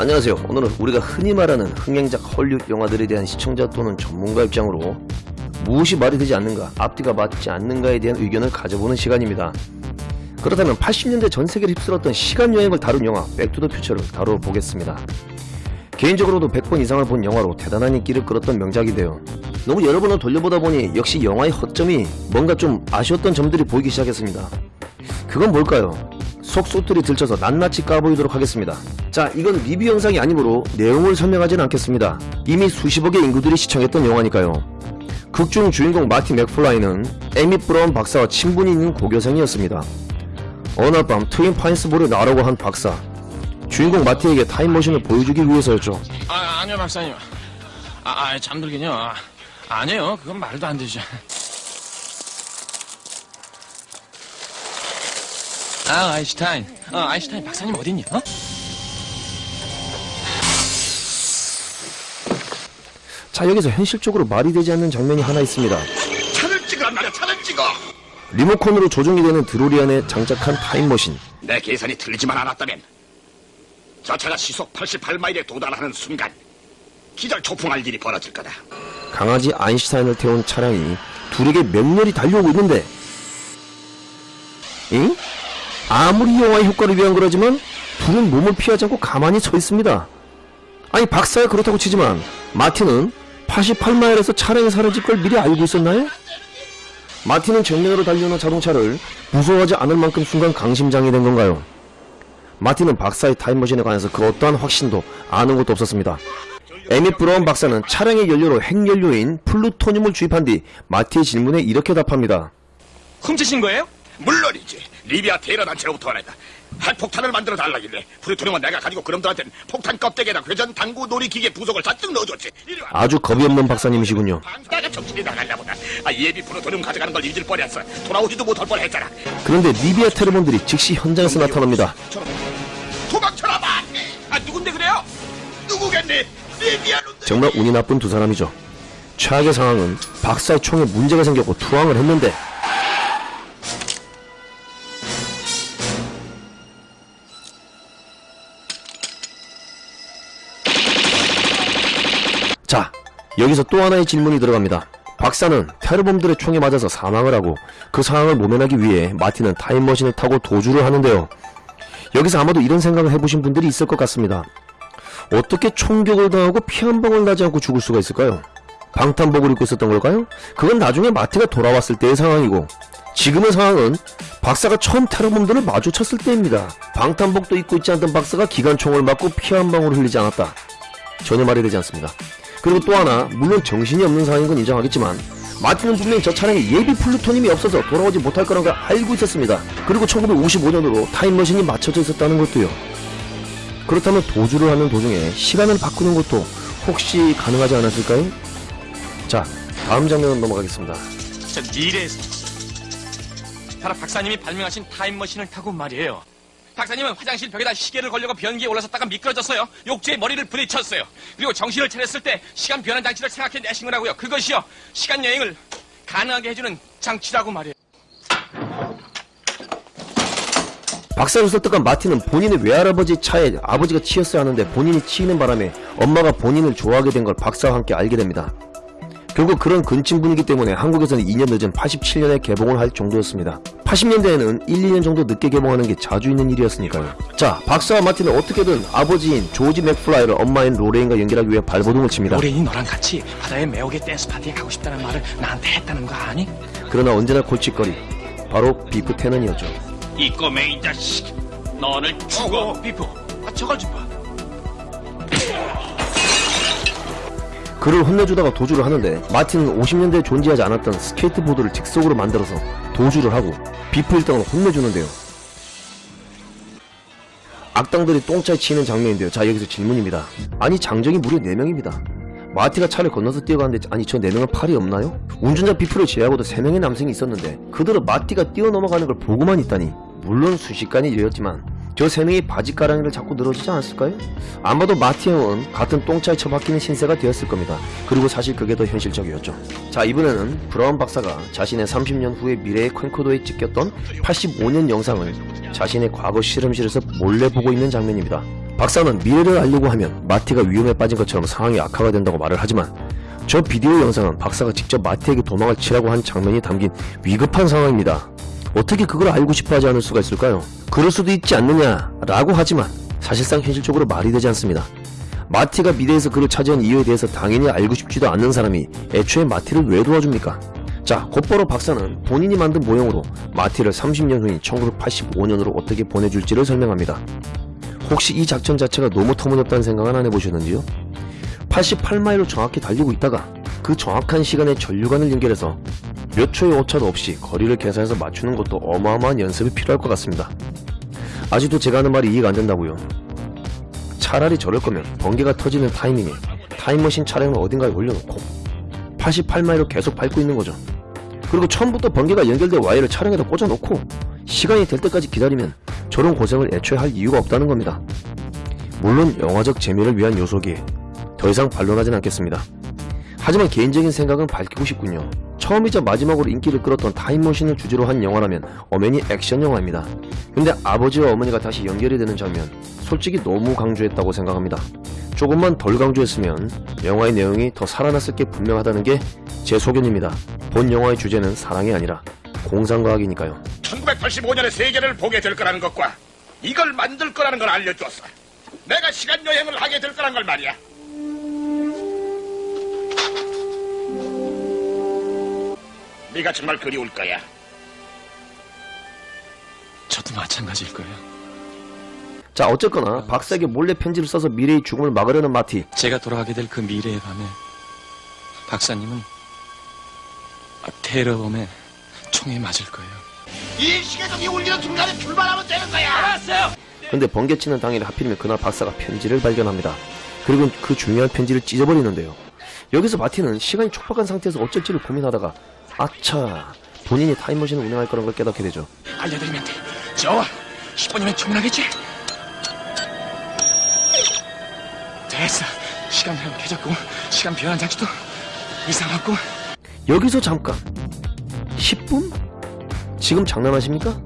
안녕하세요. 오늘은 우리가 흔히 말하는 흥행작 헐리우드 영화들에 대한 시청자 또는 전문가 입장으로 무엇이 말이 되지 않는가, 앞뒤가 맞지 않는가에 대한 의견을 가져보는 시간입니다. 그렇다면 80년대 전 세계를 휩쓸었던 시간 여행을 다룬 영화 백투더퓨처를 다뤄보겠습니다. 개인적으로도 100번 이상을 본 영화로 대단한 인기를 끌었던 명작인데요. 너무 여러 번을 돌려보다 보니 역시 영화의 허점이 뭔가 좀 아쉬웠던 점들이 보이기 시작했습니다. 그건 뭘까요? 속속들이 들쳐서 낱낱이 까보이도록 하겠습니다. 자, 이건 리뷰 영상이 아니므로 내용을 설명하지는 않겠습니다. 이미 수십억의 인구들이 시청했던 영화니까요. 극중 주인공 마티 맥플라이는 에밋 브라운 박사와 친분이 있는 고교생이었습니다. 어느 날밤 트윈 파인스 몰에 나오라고 한 박사. 주인공 마티에게 타임머신을 보여주기 위해서였죠. 아, 아니요, 박사님. 아, 아 잠들긴요. 아, 아니에요. 그건 말도 안 되죠. 아, 아인슈타인. 어, 아인슈타인 박사님 어딨냐? 어? 자, 여기서 현실적으로 말이 되지 않는 장면이 하나 있습니다. 차를 찍으란 말이야 차를 찍어 리모컨으로 조종이 되는 드로리 안에 장착한 타임머신. 내 계산이 틀리지만 않았다면 저 차가 시속 88마일에 도달하는 순간 기절 초풍할 일이 벌어질 거다 강아지 아인슈타인을 태운 차량이 둘에게 맹렬히 달려오고 있는데 응? 아무리 영화의 효과를 위한 거라지만 둘은 몸을 피하지 않고 가만히 서 있습니다. 아니 박사야 그렇다고 치지만 마틴은 88마일에서 차량이 사라질 걸 미리 알고 있었나요? 마틴은 정면으로 달려오는 자동차를 무서워하지 않을 만큼 순간 강심장이 된 건가요? 마틴은 박사의 타임머신에 관해서 그 어떠한 확신도 아는 것도 없었습니다. 에밋 브라운 박사는 차량의 연료로 핵연료인 플루토늄을 주입한 뒤 마티의 질문에 이렇게 답합니다. 훔치신 거예요? 물론이지 리비아 테러 단체로부터 말했다 핵폭탄을 만들어 달라길래 플루토늄은 내가 가지고 그놈들한테는 폭탄 껍데기에다 회전 당구 놀이기계 부속을 잔뜩 넣어줬지. 아주 겁이 없는 박사님이시군요. 내가 정신이 나갔나 보다 아, 예비 플루토늄 가져가는 걸 잊을 뻔했어 돌아오지도 못할 뻔했잖아 그런데 리비아 테러범들이 즉시 현장에서 나타납니다. 도망쳐라 봐 아, 누군데 그래요? 누구겠니 리비아 놈들 정말 운이 나쁜 두 사람이죠. 최악의 상황은 박사의 총에 문제가 생겼고 투항을 했는데 여기서 또 하나의 질문이 들어갑니다. 박사는 테러범들의 총에 맞아서 사망을 하고 그 상황을 모면하기 위해 마틴은 타임머신을 타고 도주를 하는데요. 여기서 아마도 이런 생각을 해보신 분들이 있을 것 같습니다. 어떻게 총격을 당하고 피 한 방울 나지 않고 죽을 수가 있을까요? 방탄복을 입고 있었던 걸까요? 그건 나중에 마티가 돌아왔을 때의 상황이고 지금의 상황은 박사가 처음 테러범들을 마주쳤을 때입니다. 방탄복도 입고 있지 않던 박사가 기관총을 맞고 피 한 방울 흘리지 않았다. 전혀 말이 되지 않습니다. 그리고 또 하나 물론 정신이 없는 상황인 건 인정하겠지만 마틴은 분명히 저 차량에 예비 플루토늄이 없어서 돌아오지 못할 거라는 걸 알고 있었습니다. 그리고 1955년으로 타임머신이 맞춰져 있었다는 것도요. 그렇다면 도주를 하는 도중에 시간을 바꾸는 것도 혹시 가능하지 않았을까요? 자, 다음 장면 넘어가겠습니다. 저 미래에서. 바로 박사님이 발명하신 타임머신을 타고 말이에요. 박사님은 화장실 벽에다 시계를 걸려고 변기에 올라섰다가 미끄러졌어요. 욕조에 머리를 부딪혔어요. 그리고 정신을 차렸을 때 시간 변환 장치를 생각해 내신 거라고요. 그것이요. 시간 여행을 가능하게 해주는 장치라고 말이에요. 박사를 설득한 마티는 본인의 외할아버지 차에 아버지가 치였어야 하는데 본인이 치이는 바람에 엄마가 본인을 좋아하게 된 걸 박사와 함께 알게 됩니다. 결국 그런 근친 분위기 때문에 한국에서는 2년 늦은 87년에 개봉을 할 정도였습니다. 80년대에는 1, 2년 정도 늦게 개봉하는 게 자주 있는 일이었으니까요. 자, 박사와 마티는 어떻게든 아버지인 조지 맥플라이를 엄마인 로레인과 연결하기 위해 발버둥을 칩니다. 로레인이 너랑 같이 바다의 매혹의 댄스 파티에 가고 싶다는 말을 나한테 했다는 거 아니? 그러나 언제나 골칫거리, 바로 비프 태넌이었죠. 이 꼬맹이 자식 너를 죽어 어, 비프. 아, 저걸 좀 봐. 그를 혼내주다가 도주를 하는데 마티는 50년대에 존재하지 않았던 스케이트보드를 즉석으로 만들어서 도주를 하고 비프 일당을 혼내주는데요. 악당들이 똥차에 치는 장면인데요. 자 여기서 질문입니다. 아니 장정이 무려 4명입니다. 마티가 차를 건너서 뛰어가는데 아니 저 4명은 팔이 없나요? 운전자 비프를 제외하고도 3명의 남성이 있었는데 그들은 마티가 뛰어넘어가는 걸 보고만 있다니 물론 순식간이 일이었지만 저 세 명이 바지가랑이를 잡고 늘어지지 않았을까요? 아마도 마티 형은 같은 똥차에 처박히는 신세가 되었을 겁니다. 그리고 사실 그게 더 현실적이었죠. 자 이번에는 브라운 박사가 자신의 30년 후의 미래의 컨코더에 찍혔던 85년 영상을 자신의 과거 실험실에서 몰래 보고 있는 장면입니다. 박사는 미래를 알려고 하면 마티가 위험에 빠진 것처럼 상황이 악화가 된다고 말을 하지만 저 비디오 영상은 박사가 직접 마티에게 도망을 치라고 한 장면이 담긴 위급한 상황입니다. 어떻게 그걸 알고 싶어 하지 않을 수가 있을까요? 그럴 수도 있지 않느냐라고 하지만 사실상 현실적으로 말이 되지 않습니다. 마티가 미래에서 그를 차지한 이유에 대해서 당연히 알고 싶지도 않는 사람이 애초에 마티를 왜 도와줍니까? 자, 곧바로 박사는 본인이 만든 모형으로 마티를 30년 후인 1985년으로 어떻게 보내줄지를 설명합니다. 혹시 이 작전 자체가 너무 터무니없다는 생각은 안 해보셨는지요? 88마일로 정확히 달리고 있다가 그 정확한 시간에 전류관을 연결해서 몇 초의 오차도 없이 거리를 계산해서 맞추는 것도 어마어마한 연습이 필요할 것 같습니다. 아직도 제가 하는 말이 이해가 안 된다고요. 차라리 저럴 거면 번개가 터지는 타이밍에 타임머신 차량을 어딘가에 올려놓고 88마일로 계속 밟고 있는 거죠. 그리고 처음부터 번개가 연결된 와이어를 차량에다 꽂아놓고 시간이 될 때까지 기다리면 저런 고생을 애초에 할 이유가 없다는 겁니다. 물론 영화적 재미를 위한 요소기에 더 이상 반론하진 않겠습니다. 하지만 개인적인 생각은 밝히고 싶군요. 처음이자 마지막으로 인기를 끌었던 타임머신을 주제로 한 영화라면 엄연히 액션 영화입니다. 근데 아버지와 어머니가 다시 연결이 되는 장면, 솔직히 너무 강조했다고 생각합니다. 조금만 덜 강조했으면 영화의 내용이 더 살아났을 게 분명하다는 게 제 소견입니다. 본 영화의 주제는 사랑이 아니라 공상과학이니까요. 1985년의 세계를 보게 될 거라는 것과 이걸 만들 거라는 걸 알려줬어. 내가 시간 여행을 하게 될 거란 걸 말이야. 네가 정말 그리울 거야. 저도 마찬가지일 거예요. 자 어쨌거나 박사에게 몰래 편지를 써서 미래의 죽음을 막으려는 마티 제가 돌아가게 될 그 미래의 밤에 박사님은 아, 테러범의 총에 맞을 거예요. 이 시계적이 울리는 순간에 출발하면 되는 거야. 알았어요. 근데 번개치는 당일 하필이면 그날 박사가 편지를 발견합니다. 그리고 그 중요한 편지를 찢어버리는데요. 여기서 마티는 시간이 촉박한 상태에서 어쩔지를 고민하다가 아차 본인이 타임머신을 운행할 거라는 걸 깨닫게 되죠. 알려드리면 돼. 좋아. 10분이면 충분하겠지? 됐어. 시간 변 켜졌고 시간 변환 장치도 이상 없고 여기서 잠깐 10분? 지금 장난하십니까?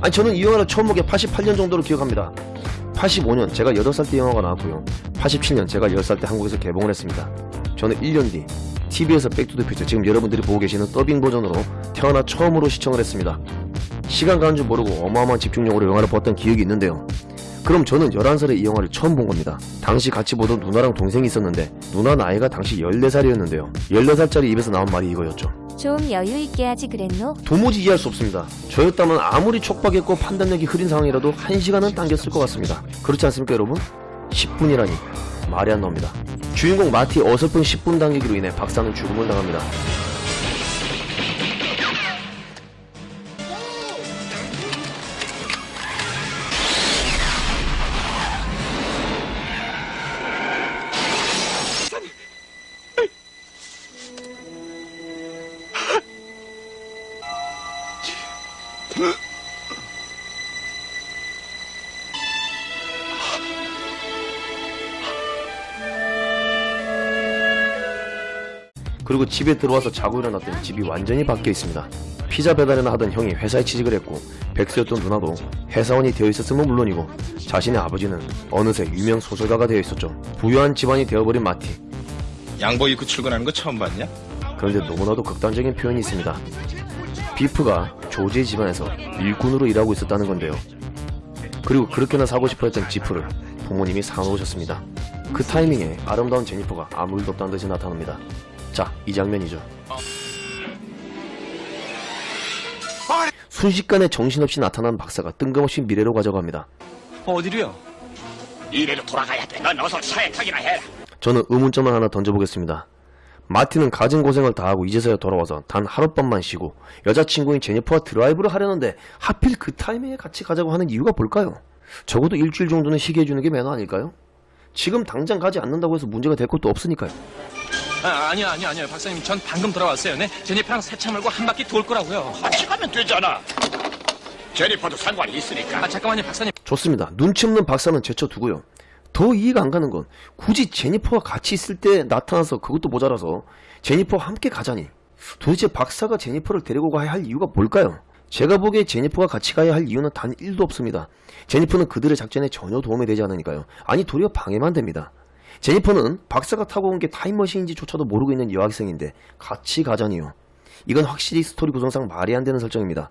아니 저는 이 영화를 처음 본 게 88년 정도로 기억합니다 85년 제가 8살 때 영화가 나왔고요 87년 제가 10살 때 한국에서 개봉을 했습니다 저는 1년 뒤 TV에서 백투더 퓨처 지금 여러분들이 보고 계시는 더빙 버전으로 태어나 처음으로 시청을 했습니다 시간 가는 줄 모르고 어마어마한 집중력으로 영화를 봤던 기억이 있는데요 그럼 저는 11살에 이 영화를 처음 본 겁니다. 당시 같이 보던 누나랑 동생이 있었는데 누나 나이가 당시 14살이었는데요. 14살짜리 입에서 나온 말이 이거였죠. 좀 여유 있게 하지 그랬노? 도무지 이해할 수 없습니다. 저였다면 아무리 촉박했고 판단력이 흐린 상황이라도 1시간은 당겼을 것 같습니다. 그렇지 않습니까 여러분? 10분이라니 말이 안 나옵니다. 주인공 마티 어설픈 10분 당기기로 인해 박사는 죽음을 당합니다. 그리고 집에 들어와서 자고 일어났더니 집이 완전히 바뀌어 있습니다. 피자 배달이나 하던 형이 회사에 취직을 했고 백수였던 누나도 회사원이 되어 있었으면 물론이고 자신의 아버지는 어느새 유명 소설가가 되어 있었죠. 부유한 집안이 되어버린 마티. 양복 입고 출근하는 거 처음 봤냐? 그런데 너무나도 극단적인 표현이 있습니다. 비프가 조지의 집안에서 일꾼으로 일하고 있었다는 건데요. 그리고 그렇게나 사고 싶어 했던 지프를 부모님이 사놓으셨습니다. 그 타이밍에 아름다운 제니퍼가 아무 일도 없다는 듯이 나타납니다. 자, 이 장면이죠. 순식간에 정신없이 나타난 박사가 뜬금없이 미래로 가져갑니다. 어디로요? 이래로 돌아가야 돼. 넌 어서 차에 타기나 해라. 저는 의문점을 하나 던져보겠습니다. 마티는 가진 고생을 다하고 이제서야 돌아와서 단 하룻밤만 쉬고 여자친구인 제니퍼와 드라이브를 하려는데 하필 그 타이밍에 같이 가자고 하는 이유가 뭘까요? 적어도 일주일 정도는 쉬게 해주는 게 매너 아닐까요? 지금 당장 가지 않는다고 해서 문제가 될 것도 없으니까요. 아, 아니요, 아니요, 아니요. 박사님, 전 방금 돌아왔어요. 네? 제니퍼랑 새차 몰고 한 바퀴 돌 거라고요. 같이 가면 되잖아. 제니퍼도 상관이 있으니까. 아, 잠깐만요, 박사님. 좋습니다. 눈치 없는 박사는 제쳐두고요. 더 이해가 안 가는 건 굳이 제니퍼와 같이 있을 때 나타나서 그것도 모자라서 제니퍼와 함께 가자니 도대체 박사가 제니퍼를 데리고 가야 할 이유가 뭘까요? 제가 보기에 제니퍼가 같이 가야 할 이유는 단 1도 없습니다. 제니퍼는 그들의 작전에 전혀 도움이 되지 않으니까요. 아니 도리어 방해만 됩니다. 제니퍼는 박사가 타고 온 게 타임머신인지조차도 모르고 있는 여학생인데 같이 가자니요. 이건 확실히 스토리 구성상 말이 안 되는 설정입니다.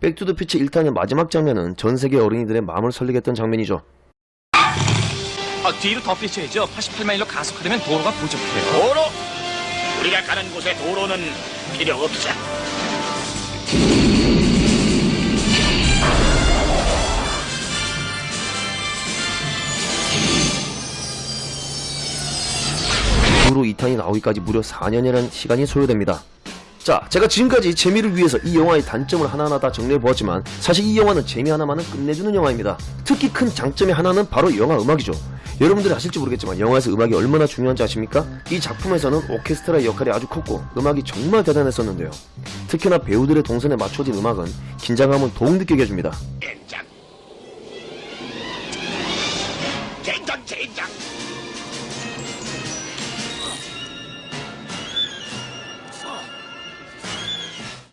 백투더퓨처 1탄의 마지막 장면은 전 세계 어린이들의 마음을 설레게 했던 장면이죠. 아, 뒤로 더 빼셔야죠. 88마일로 가속하려면 도로가 부족해요. 도로! 우리가 가는 곳에 도로는 필요 없어. 이후로 2탄이 나오기까지 무려 4년이라는 시간이 소요됩니다. 자, 제가 지금까지 재미를 위해서 이 영화의 단점을 하나하나 다 정리해보았지만 사실 이 영화는 재미 하나만은 끝내주는 영화입니다. 특히 큰 장점의 하나는 바로 영화 음악이죠. 여러분들이 아실지 모르겠지만 영화에서 음악이 얼마나 중요한지 아십니까? 이 작품에서는 오케스트라의 역할이 아주 컸고 음악이 정말 대단했었는데요. 특히나 배우들의 동선에 맞춰진 음악은 긴장감을 더욱 느끼게 해줍니다. 젠장. 젠장, 젠장.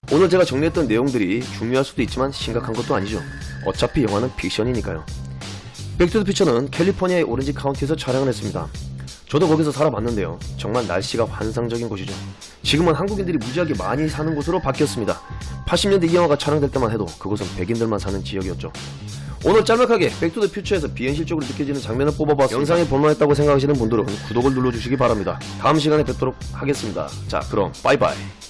오늘 제가 정리했던 내용들이 중요할 수도 있지만 심각한 것도 아니죠. 어차피 영화는 픽션이니까요. 백투더퓨처는 캘리포니아의 오렌지 카운티에서 촬영을 했습니다. 저도 거기서 살아봤는데요. 정말 날씨가 환상적인 곳이죠. 지금은 한국인들이 무지하게 많이 사는 곳으로 바뀌었습니다. 80년대 이 영화가 촬영될 때만 해도 그곳은 백인들만 사는 지역이었죠. 오늘 짤막하게 백투더퓨처에서 비현실적으로 느껴지는 장면을 뽑아봤습니다. 영상이 볼만했다고 생각하시는 분들은 구독을 눌러주시기 바랍니다. 다음 시간에 뵙도록 하겠습니다. 자 그럼 빠이빠이.